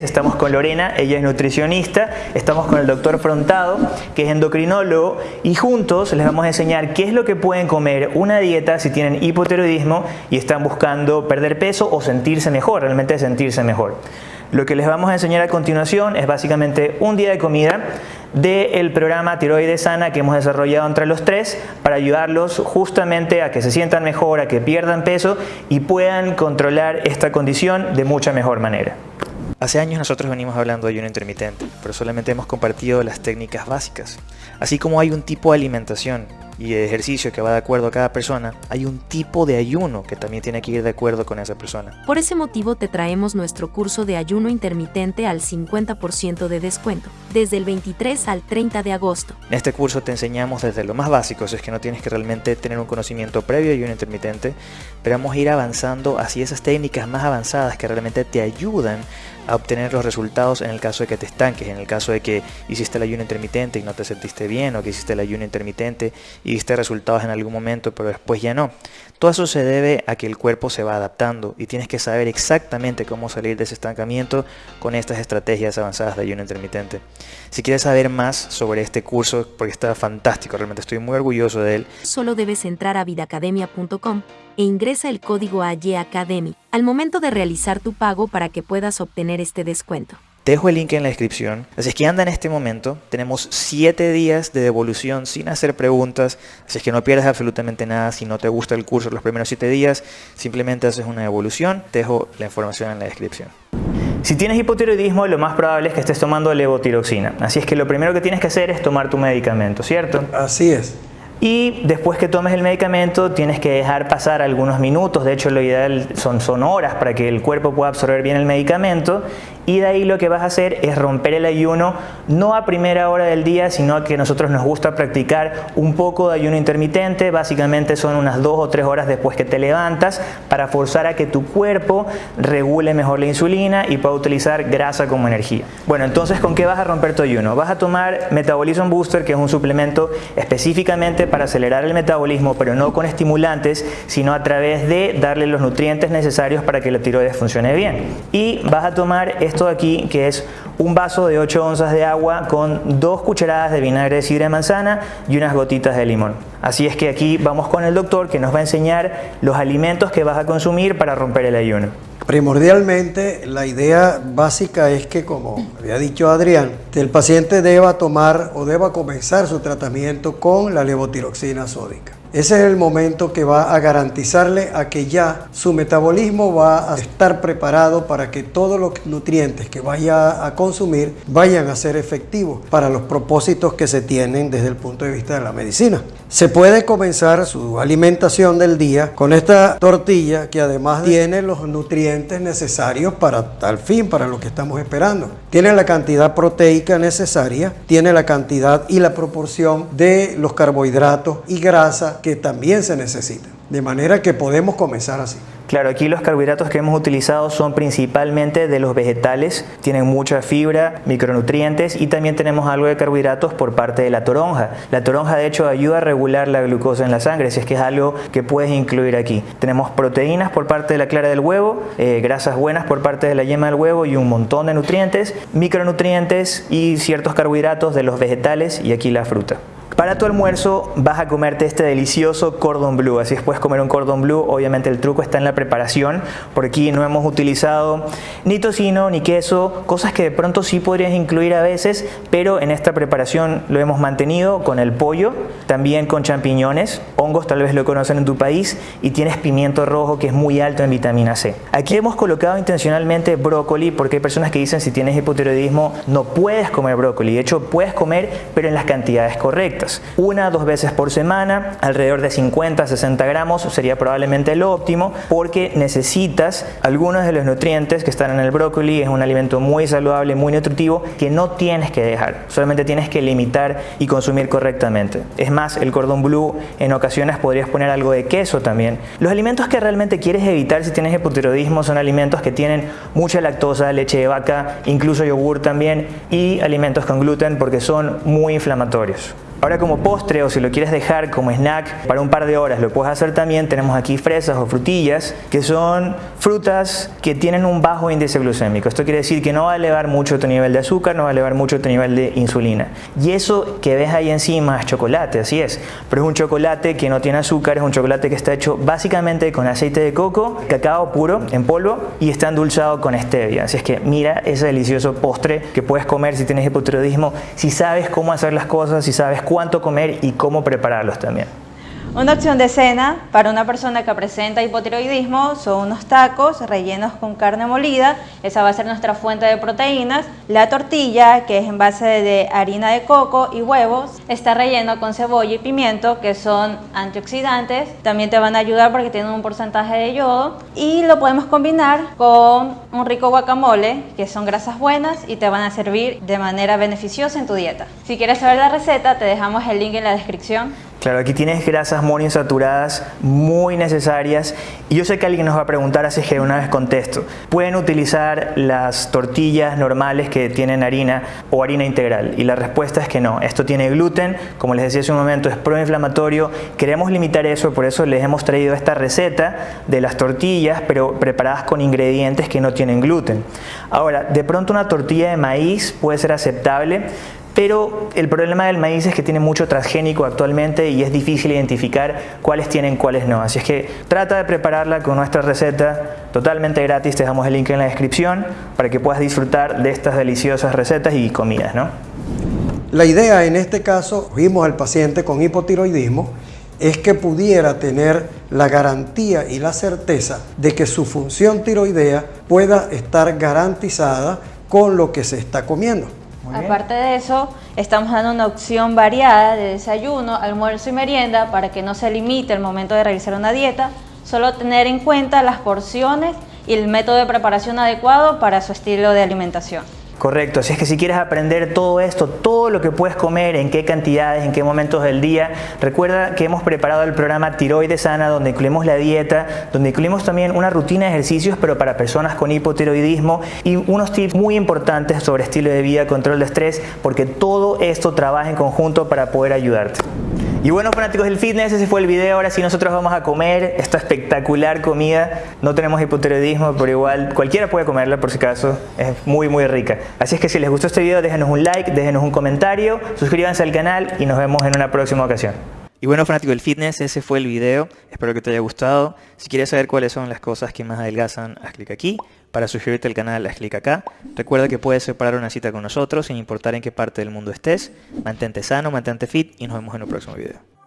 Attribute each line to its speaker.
Speaker 1: Estamos con Lorena, ella es nutricionista, estamos con el doctor Frontado, que es endocrinólogo, y juntos les vamos a enseñar qué es lo que pueden comer una dieta si tienen hipotiroidismo y están buscando perder peso o sentirse mejor, realmente sentirse mejor. Lo que les vamos a enseñar a continuación es básicamente un día de comida del programa Tiroides Sana que hemos desarrollado entre los tres para ayudarlos justamente a que se sientan mejor, a que pierdan peso y puedan controlar esta condición de mucha mejor manera.
Speaker 2: Hace años nosotros venimos hablando de ayuno intermitente, pero solamente hemos compartido las técnicas básicas. Así como hay un tipo de alimentación y de ejercicio que va de acuerdo a cada persona, hay un tipo de ayuno que también tiene que ir de acuerdo con esa persona.
Speaker 3: Por ese motivo te traemos nuestro curso de ayuno intermitente al 50% de descuento, desde el 23 al 30 de agosto.
Speaker 2: En este curso te enseñamos desde lo más básico, es que no tienes que realmente tener un conocimiento previo de ayuno intermitente, pero vamos a ir avanzando hacia esas técnicas más avanzadas que realmente te ayudan a obtener los resultados en el caso de que te estanques, en el caso de que hiciste el ayuno intermitente y no te sentiste bien, o que hiciste el ayuno intermitente y viste resultados en algún momento, pero después ya no. Todo eso se debe a que el cuerpo se va adaptando y tienes que saber exactamente cómo salir de ese estancamiento con estas estrategias avanzadas de ayuno intermitente. Si quieres saber más sobre este curso, porque está fantástico, realmente estoy muy orgulloso de él.
Speaker 3: Solo debes entrar a vidacademia.com e ingresa el código AYACADEMY al momento de realizar tu pago para que puedas obtener este descuento.
Speaker 2: Te dejo el link en la descripción. Así es que anda en este momento. Tenemos 7 días de devolución sin hacer preguntas. Así es que no pierdas absolutamente nada. Si no te gusta el curso los primeros 7 días, simplemente haces una devolución. Te dejo la información en la descripción.
Speaker 1: Si tienes hipotiroidismo, lo más probable es que estés tomando levotiroxina. Así es que lo primero que tienes que hacer es tomar tu medicamento, ¿cierto?
Speaker 4: Así es.
Speaker 1: Y después que tomes el medicamento tienes que dejar pasar algunos minutos, de hecho lo ideal son, son horas para que el cuerpo pueda absorber bien el medicamento y de ahí lo que vas a hacer es romper el ayuno no a primera hora del día, sino que nosotros nos gusta practicar un poco de ayuno intermitente, básicamente son unas dos o tres horas después que te levantas para forzar a que tu cuerpo regule mejor la insulina y pueda utilizar grasa como energía. Bueno, entonces ¿con qué vas a romper tu ayuno? Vas a tomar Metabolism Booster, que es un suplemento específicamente para acelerar el metabolismo, pero no con estimulantes, sino a través de darle los nutrientes necesarios para que la tiroides funcione bien. Y vas a tomar este de aquí, que es un vaso de 8 onzas de agua con dos cucharadas de vinagre de sidra de manzana y unas gotitas de limón. Así es que aquí vamos con el doctor que nos va a enseñar los alimentos que vas a consumir para romper el ayuno.
Speaker 4: Primordialmente, la idea básica es que, como había dicho Adrián, el paciente deba tomar o deba comenzar su tratamiento con la levotiroxina sódica. Ese es el momento que va a garantizarle a que ya su metabolismo va a estar preparado para que todos los nutrientes que vaya a consumir vayan a ser efectivos para los propósitos que se tienen desde el punto de vista de la medicina. Se puede comenzar su alimentación del día con esta tortilla que además tiene los nutrientes necesarios para tal fin, para lo que estamos esperando. Tiene la cantidad proteica necesaria, tiene la cantidad y la proporción de los carbohidratos y grasa que también se necesitan. De manera que podemos comenzar así.
Speaker 1: Claro, aquí los carbohidratos que hemos utilizado son principalmente de los vegetales, tienen mucha fibra, micronutrientes y también tenemos algo de carbohidratos por parte de la toronja. La toronja de hecho ayuda a regular la glucosa en la sangre, si es que es algo que puedes incluir aquí. Tenemos proteínas por parte de la clara del huevo, eh, grasas buenas por parte de la yema del huevo y un montón de nutrientes, micronutrientes y ciertos carbohidratos de los vegetales y aquí la fruta. Para tu almuerzo vas a comerte este delicioso cordon bleu, así es puedes comer un cordon bleu, obviamente el truco está en la preparación, por aquí no hemos utilizado ni tocino ni queso, cosas que de pronto sí podrías incluir a veces, pero en esta preparación lo hemos mantenido con el pollo, también con champiñones, hongos tal vez lo conocen en tu país y tienes pimiento rojo que es muy alto en vitamina C. Aquí hemos colocado intencionalmente brócoli porque hay personas que dicen si tienes hipotiroidismo no puedes comer brócoli, de hecho puedes comer pero en las cantidades correctas. Una dos veces por semana, alrededor de 50 60 gramos sería probablemente lo óptimo porque necesitas algunos de los nutrientes que están en el brócoli. Es un alimento muy saludable, muy nutritivo que no tienes que dejar, solamente tienes que limitar y consumir correctamente. Es más, el cordón blue en ocasiones podrías poner algo de queso también. Los alimentos que realmente quieres evitar si tienes hipotiroidismo son alimentos que tienen mucha lactosa, leche de vaca, incluso yogur también y alimentos con gluten porque son muy inflamatorios. Ahora como postre o si lo quieres dejar como snack para un par de horas lo puedes hacer también. Tenemos aquí fresas o frutillas que son frutas que tienen un bajo índice glucémico. Esto quiere decir que no va a elevar mucho tu nivel de azúcar, no va a elevar mucho tu nivel de insulina. Y eso que ves ahí encima es chocolate, así es. Pero es un chocolate que no tiene azúcar, es un chocolate que está hecho básicamente con aceite de coco, cacao puro en polvo y está endulzado con stevia. Así es que mira ese delicioso postre que puedes comer si tienes hipotiroidismo, si sabes cómo hacer las cosas, si sabes cuánto comer y cómo prepararlos también.
Speaker 5: Una opción de cena para una persona que presenta hipotiroidismo son unos tacos rellenos con carne molida, esa va a ser nuestra fuente de proteínas. La tortilla, que es en base de harina de coco y huevos, está relleno con cebolla y pimiento, que son antioxidantes, también te van a ayudar porque tienen un porcentaje de yodo. Y lo podemos combinar con un rico guacamole, que son grasas buenas y te van a servir de manera beneficiosa en tu dieta. Si quieres saber la receta, te dejamos el link en la descripción.
Speaker 1: Claro, aquí tienes grasas monoinsaturadas muy necesarias y yo sé que alguien nos va a preguntar, así que una vez contesto. ¿Pueden utilizar las tortillas normales que tienen harina o harina integral? Y la respuesta es que no. Esto tiene gluten, como les decía hace un momento, es proinflamatorio. Queremos limitar eso, por eso les hemos traído esta receta de las tortillas, pero preparadas con ingredientes que no tienen gluten. Ahora, de pronto una tortilla de maíz puede ser aceptable, pero el problema del maíz es que tiene mucho transgénico actualmente y es difícil identificar cuáles tienen, cuáles no. Así es que trata de prepararla con nuestra receta totalmente gratis, te dejamos el link en la descripción para que puedas disfrutar de estas deliciosas recetas y comidas. ¿no?
Speaker 4: La idea en este caso, vimos al paciente con hipotiroidismo, es que pudiera tener la garantía y la certeza de que su función tiroidea pueda estar garantizada con lo que se está comiendo.
Speaker 5: Aparte de eso, estamos dando una opción variada de desayuno, almuerzo y merienda para que no se limite el momento de realizar una dieta, solo tener en cuenta las porciones y el método de preparación adecuado para su estilo de alimentación.
Speaker 1: Correcto, si es que si quieres aprender todo esto, todo lo que puedes comer, en qué cantidades, en qué momentos del día, recuerda que hemos preparado el programa Tiroides Sana donde incluimos la dieta, donde incluimos también una rutina de ejercicios pero para personas con hipotiroidismo y unos tips muy importantes sobre estilo de vida, control de estrés, porque todo esto trabaja en conjunto para poder ayudarte. Y bueno fanáticos del fitness, ese fue el video, ahora sí nosotros vamos a comer esta espectacular comida, no tenemos hipotiroidismo, pero igual cualquiera puede comerla por si acaso, es muy muy rica. Así es que si les gustó este video déjenos un like, déjenos un comentario, suscríbanse al canal y nos vemos en una próxima ocasión.
Speaker 2: Y bueno, fanático del fitness, ese fue el video. Espero que te haya gustado. Si quieres saber cuáles son las cosas que más adelgazan, haz clic aquí. Para suscribirte al canal, haz clic acá. Recuerda que puedes separar una cita con nosotros sin importar en qué parte del mundo estés. Mantente sano, mantente fit y nos vemos en un próximo video.